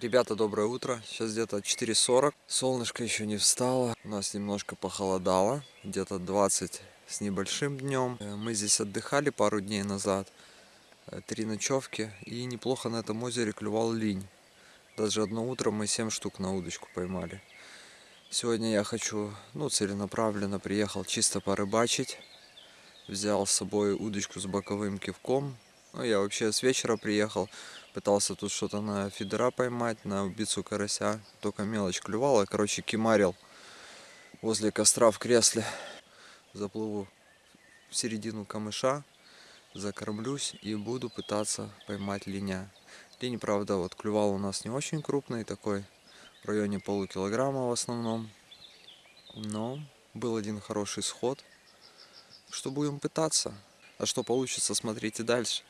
Ребята, доброе утро. Сейчас где-то 4.40. Солнышко еще не встало. У нас немножко похолодало. Где-то 20 с небольшим днем. Э, Мы здесь отдыхали пару дней назад. Э, Три ночевки. И неплохо на этом озере клювал линь. Даже одно утро мы 7 штук на удочку поймали. Сегодня я хочу, ну, целенаправленно приехал чисто порыбачить. Взял с собой удочку с боковым кивком. Ну, я вообще с вечера приехал. Пытался тут что-то на фидера поймать, на убийцу карася. Только мелочь клювала. Короче, кимарил возле костра в кресле. Заплыву в середину камыша, закормлюсь и буду пытаться поймать линя. Линь, правда, вот клювал у нас не очень крупный, такой в районе полукилограмма в основном. Но был один хороший сход. Что будем пытаться? А что получится, смотрите дальше.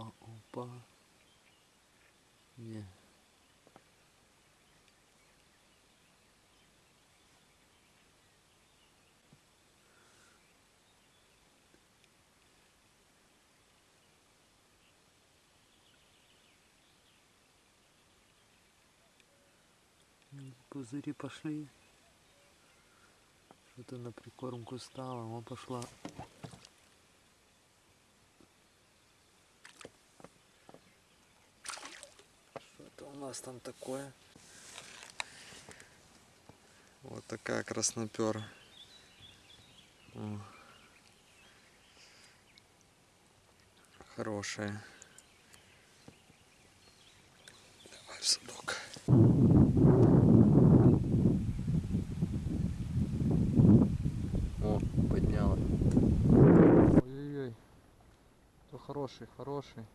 Опа, опа. Не. Пузыри пошли. Что-то на прикормку стало, он пошла. Нас там такое? Вот такая краснопера. О. Хорошая. Давай в садок. О, подняла. Ой-ой-ой. Это хороший, хороший.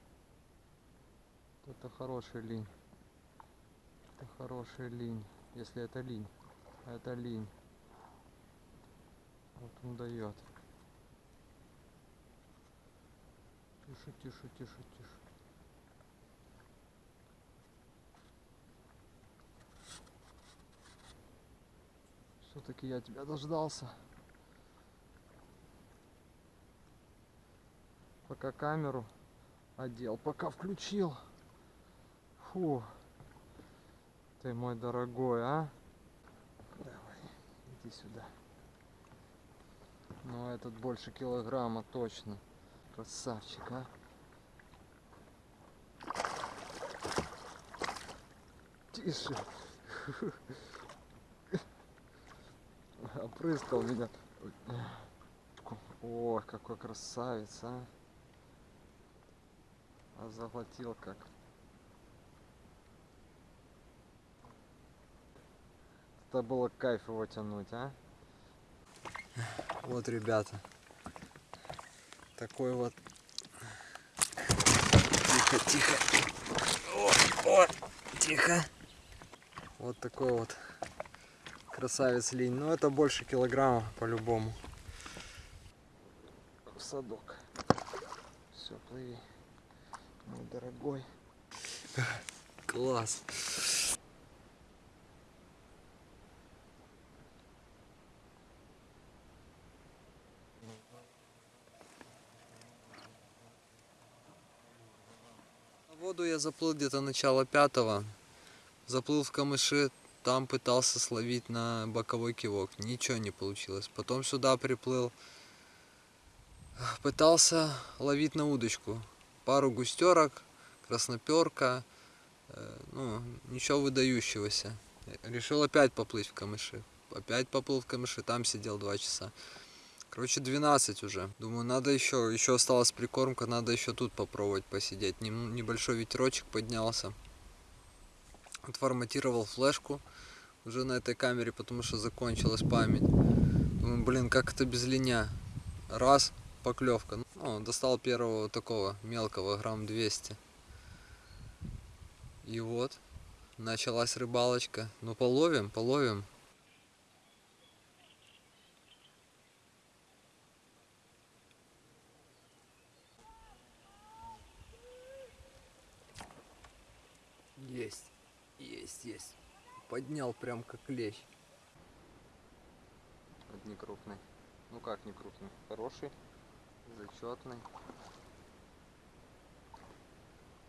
Это хороший линь. Это хороший линь. Если это линь. Это линь. Вот он дает. Тише, тише, тише, тише. Все-таки я тебя дождался. Пока камеру одел, пока включил. Фу. Ты мой дорогой, а? Давай, иди сюда. Ну, этот больше килограмма точно. Красавчик, а? Тише. Опрыскал меня. О, какой красавец, а? А заглотил как. Это было кайф его тянуть, а? Вот, ребята. Такой вот. Тихо, тихо. О, о, тихо. Вот такой вот красавец линь. Ну, это больше килограмма по-любому. В садок. Все, плыви. Мой дорогой. Класс. Воду я заплыл где-то начало пятого. Заплыл в камыши, там пытался словить на боковой кивок. Ничего не получилось. Потом сюда приплыл. Пытался ловить на удочку. Пару густерок, красноперка. э, Ну, ничего выдающегося. Решил опять поплыть в камыши. Опять поплыл в камыши, там сидел два часа. Короче, 12 уже. Думаю, надо еще, еще осталась прикормка, надо еще тут попробовать посидеть. Нем- Небольшой ветерочек поднялся. Отформатировал флешку уже на этой камере, потому что закончилась память. Думаю, блин, как это без линя? Раз, поклевка. Ну, достал первого такого мелкого, грамм 200. И вот, началась рыбалочка. Ну, половим, половим. Есть. Поднял прям как. Вот не крупный. Ну как не крупный? Хороший, зачетный.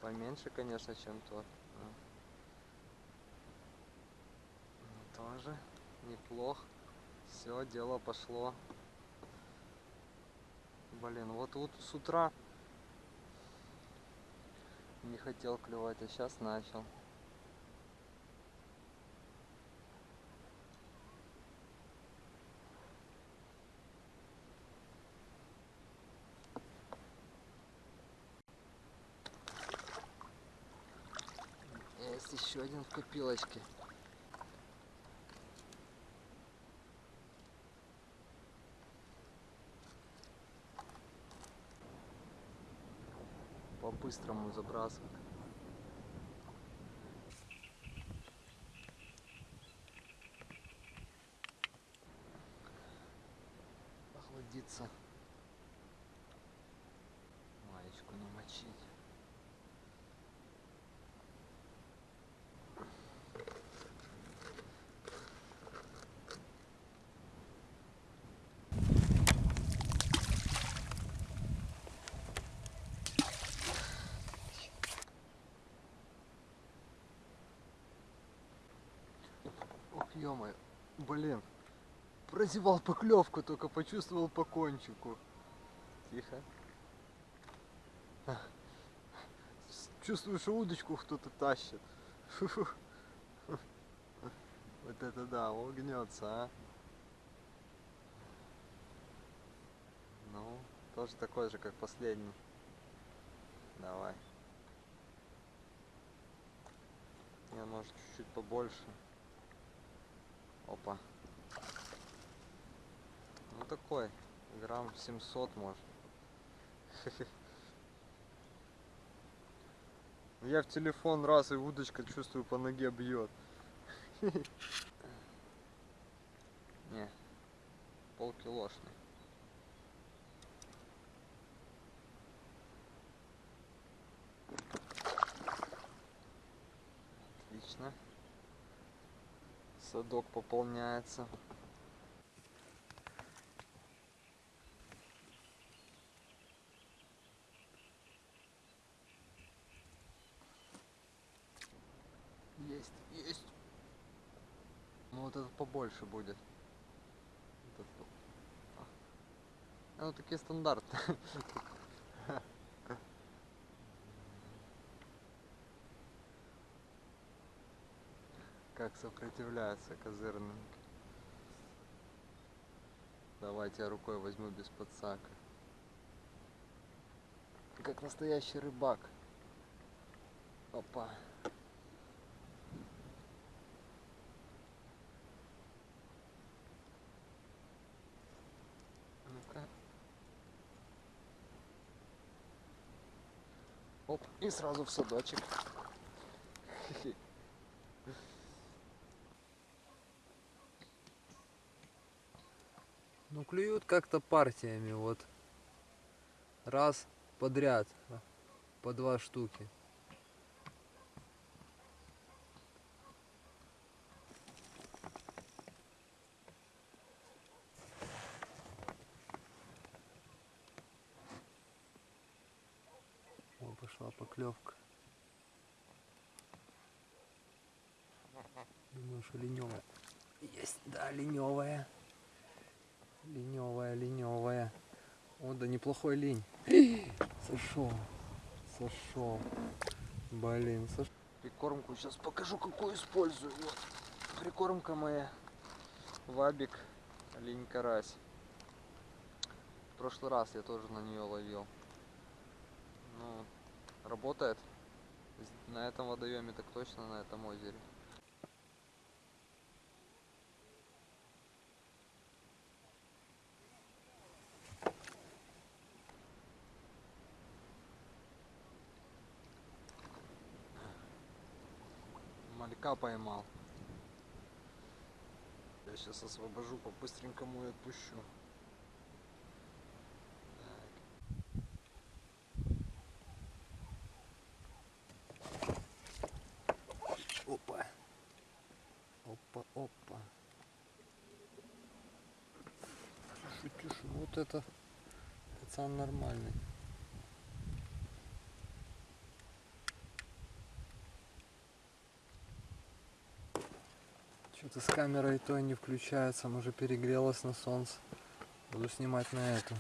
Поменьше, конечно, чем тот. но Тоже неплох. Все, дело пошло. Блин, вот вот с утра не хотел клевать, а сейчас начал. Есть еще один в копилочке. По-быстрому забрасывать. Ё блин. Прозевал поклевку, только почувствовал по кончику. Тихо. Чувствую, что удочку кто-то тащит. Вот это да, он гнется, а. Ну, тоже такой же, как последний. Давай. Не, может чуть-чуть побольше. Опа. Ну такой, грамм 700 может. Я в телефон раз и удочка чувствую по ноге бьет. Не, полкилошный. Садок пополняется. Есть, есть. Ну вот этот побольше будет. Этот а. Ну такие стандарты. сопротивляется козырный. Давайте я рукой возьму без подсака. Как настоящий рыбак. Опа. Ну-ка. Оп, и сразу в садочек. Ну клюют как-то партиями, вот. Раз подряд, по два штуки. О, пошла поклевка. Думаю, что леневая. Есть, да, леневая. Леневая, леневая. О, да неплохой лень. Сошел. Сошел. Блин, сошел. Прикормку сейчас покажу, какую использую. Вот. Прикормка моя. Вабик, линь карась. В прошлый раз я тоже на нее ловил. Ну, работает. На этом водоеме так точно, на этом озере. малька поймал. Я сейчас освобожу, по-быстренькому и отпущу. Так. Опа. Опа, опа. Шутишь, вот это пацан нормальный. Что-то с камерой то не включается, может перегрелась на солнце. Буду снимать на эту.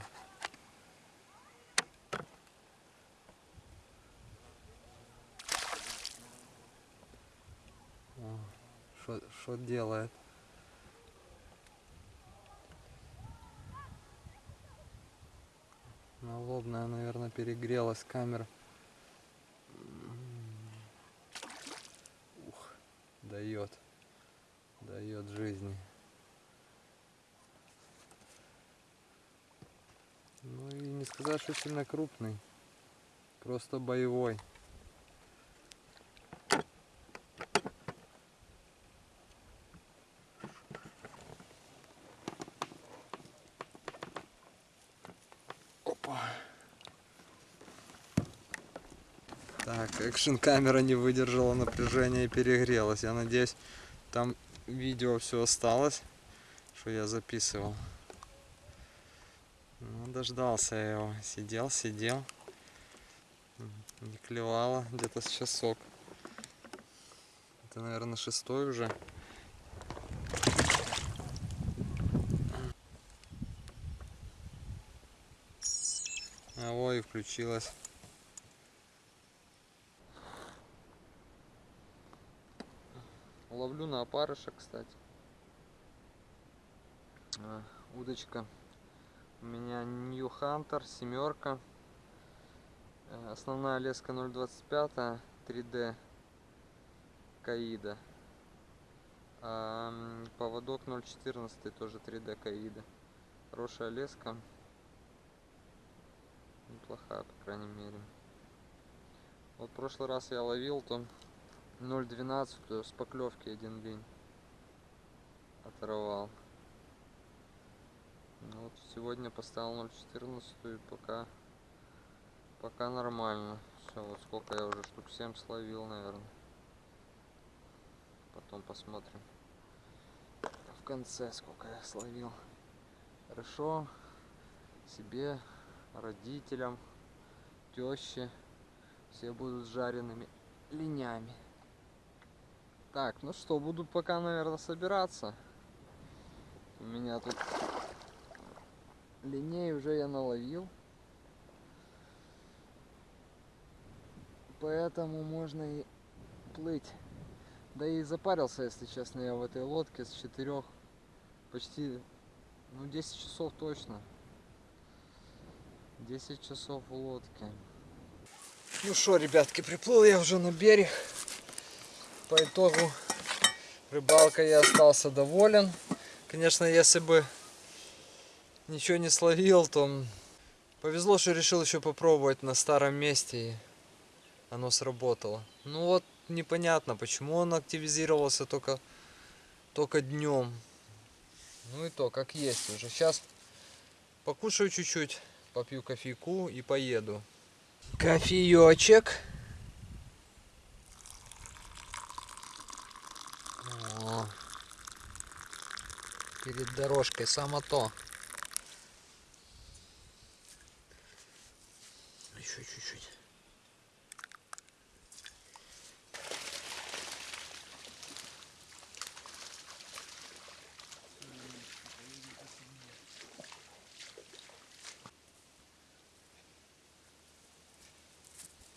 Что делает? Налобная, наверное, перегрелась камера. Ух, дает. Дает жизни. Ну и не сказать, что сильно крупный. Просто боевой. Опа. Так, экшн камера не выдержала напряжения и перегрелась. Я надеюсь, там видео все осталось, что я записывал. Ну, дождался я его. Сидел, сидел. Не клевало где-то с часок. Это, наверное, шестой уже. А вот и включилась. Ловлю на опарыша, кстати. А, удочка. У меня New Hunter, семерка. Э, основная леска 0.25, 3D Каида. А поводок 0.14, тоже 3D Каида. Хорошая леска. Неплохая, по крайней мере. Вот прошлый раз я ловил, там 0.12 с поклевки один линь оторвал. Ну, вот сегодня поставил 0.14 и пока пока нормально. Все, вот сколько я уже штук 7 словил, наверное. Потом посмотрим в конце сколько я словил. Хорошо себе, родителям, теще. Все будут жареными линями. Так, ну что, буду пока, наверное, собираться. У меня тут линей уже я наловил. Поэтому можно и плыть. Да и запарился, если честно, я в этой лодке с четырех почти, ну 10 часов точно. 10 часов в лодке. Ну что, ребятки, приплыл я уже на берег по итогу рыбалкой я остался доволен. Конечно, если бы ничего не словил, то повезло, что решил еще попробовать на старом месте и оно сработало. Ну вот непонятно, почему он активизировался только, только днем. Ну и то, как есть уже. Сейчас покушаю чуть-чуть, попью кофейку и поеду. Кофеечек. Перед дорожкой, само то. Еще чуть-чуть.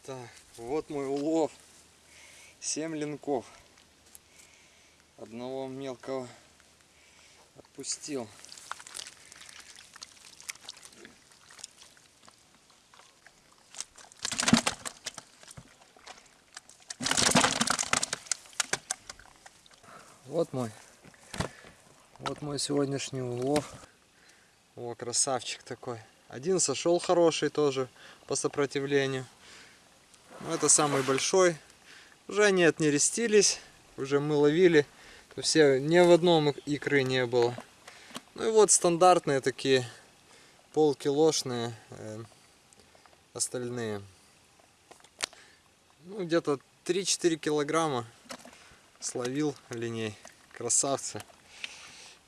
Так, вот мой улов. 7 линков. Мелкого отпустил. Вот мой. Вот мой сегодняшний улов. О, красавчик такой. Один сошел хороший тоже по сопротивлению. Но это самый большой. Уже они отнерестились. Уже мы ловили. Все, ни в одном икры не было. Ну и вот стандартные такие полкилошные э, остальные. Ну где-то 3-4 килограмма словил линей. Красавцы.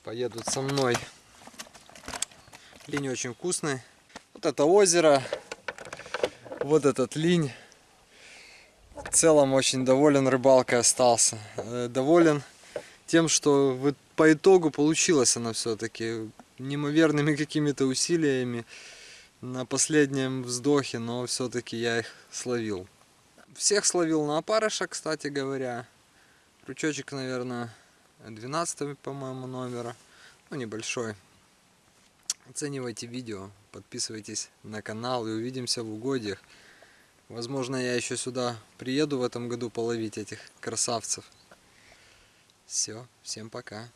Поедут со мной. Линь очень вкусный. Вот это озеро, вот этот линь. В целом очень доволен рыбалкой остался. Э, Доволен тем, что вот по итогу получилось она все-таки неимоверными какими-то усилиями на последнем вздохе, но все-таки я их словил. Всех словил на опарыша, кстати говоря. Крючочек, наверное, 12 по-моему, номера. Ну, небольшой. Оценивайте видео, подписывайтесь на канал и увидимся в угодьях. Возможно, я еще сюда приеду в этом году половить этих красавцев. Все, всем пока.